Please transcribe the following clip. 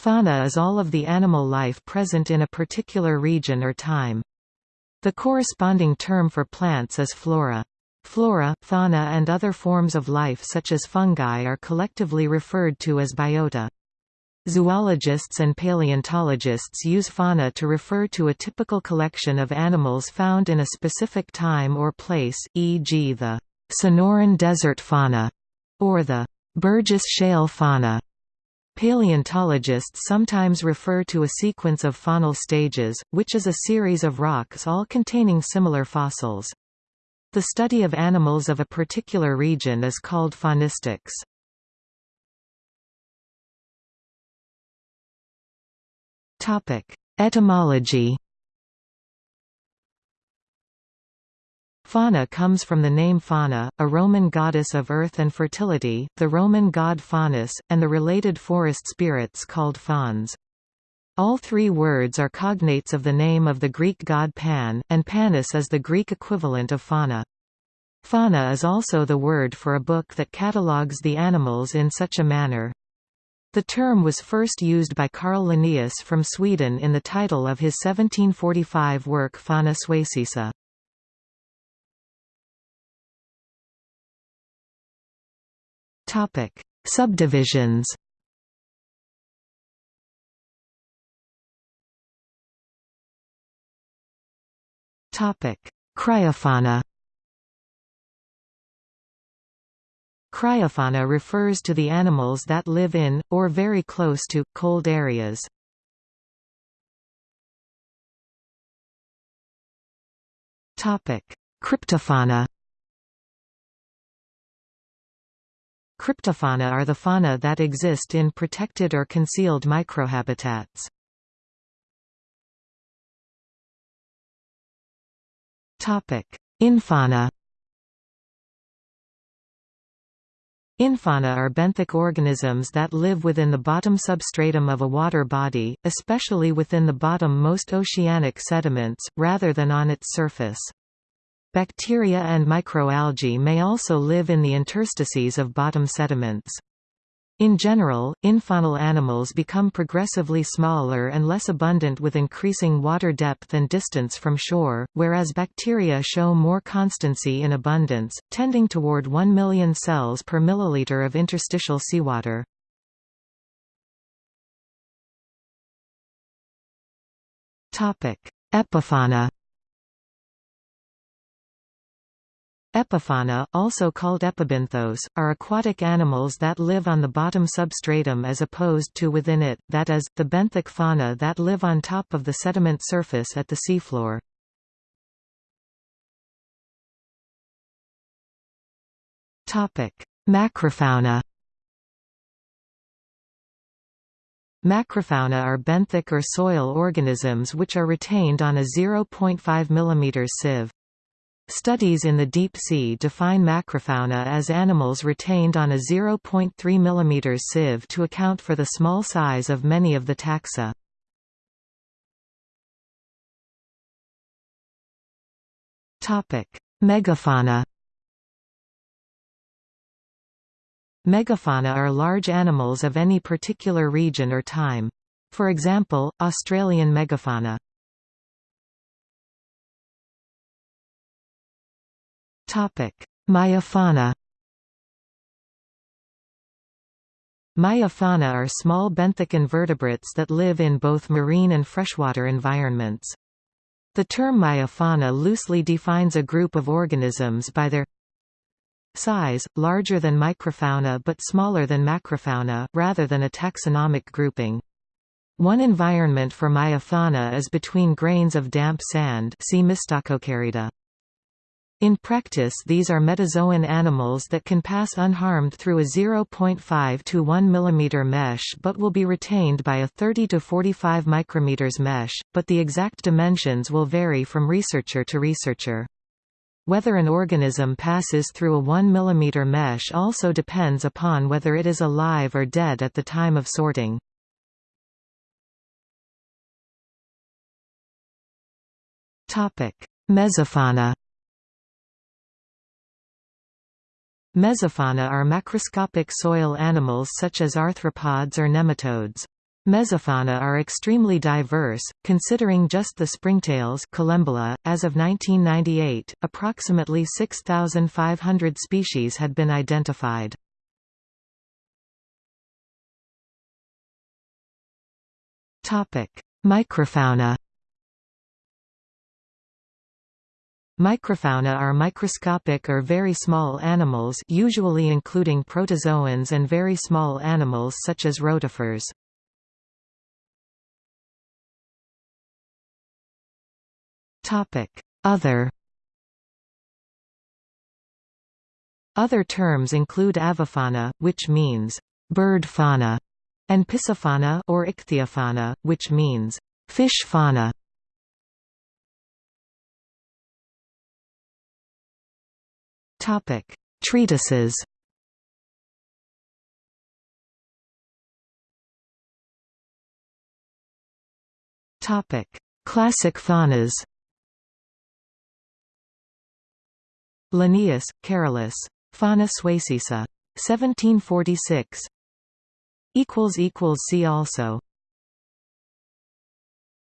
Fauna is all of the animal life present in a particular region or time. The corresponding term for plants is flora. Flora, fauna and other forms of life such as fungi are collectively referred to as biota. Zoologists and paleontologists use fauna to refer to a typical collection of animals found in a specific time or place, e.g. the Sonoran desert fauna, or the Burgess shale fauna. Paleontologists sometimes refer to a sequence of faunal stages, which is a series of rocks all containing similar fossils. The study of animals of a particular region is called faunistics. Etymology Fauna comes from the name Fauna, a Roman goddess of earth and fertility, the Roman god Faunus, and the related forest spirits called fauns. All three words are cognates of the name of the Greek god Pan, and Panis is the Greek equivalent of fauna. Fauna is also the word for a book that catalogues the animals in such a manner. The term was first used by Carl Linnaeus from Sweden in the title of his 1745 work Fauna Svecica. Topic: Subdivisions. Topic: Cryofauna. Cryofauna refers to the animals that live in, or very close to, cold areas. Cryptofauna Cryptofauna are the fauna that exist in protected or concealed microhabitats. Infauna Infauna are benthic organisms that live within the bottom substratum of a water body, especially within the bottom-most oceanic sediments, rather than on its surface. Bacteria and microalgae may also live in the interstices of bottom sediments. In general, infaunal animals become progressively smaller and less abundant with increasing water depth and distance from shore, whereas bacteria show more constancy in abundance, tending toward 1 million cells per milliliter of interstitial seawater. Epifauna Epifauna, also called epibenthos, are aquatic animals that live on the bottom substratum as opposed to within it, that is, the benthic fauna that live on top of the sediment surface at the seafloor. Macrofauna Macrofauna are benthic or soil organisms which are retained on a 0.5 mm sieve. Studies in the deep sea define macrofauna as animals retained on a 0.3 mm sieve to account for the small size of many of the taxa. Megafauna Megafauna are large animals of any particular region or time. For example, Australian megafauna. Meiofauna Meiofauna are small benthic invertebrates that live in both marine and freshwater environments. The term meiofauna loosely defines a group of organisms by their size, larger than microfauna but smaller than macrofauna, rather than a taxonomic grouping. One environment for meiofauna is between grains of damp sand see. In practice these are metazoan animals that can pass unharmed through a 0.5 to 1 mm mesh but will be retained by a 30 to 45 micrometers mesh, but the exact dimensions will vary from researcher to researcher. Whether an organism passes through a 1 mm mesh also depends upon whether it is alive or dead at the time of sorting. Mesofauna Mesofauna are macroscopic soil animals such as arthropods or nematodes. Mesofauna are extremely diverse, considering just the springtails. .As of 1998, approximately 6,500 species had been identified. Microfauna Microfauna are microscopic or very small animals usually including protozoans and very small animals such as rotifers. Other Other terms include avifauna, which means bird fauna, and piscifauna or ichthyofauna, which means fish fauna. Topic: Treatises. Topic: Classic faunas. Linnaeus, Carolus. Fauna Svecica. 1746. See also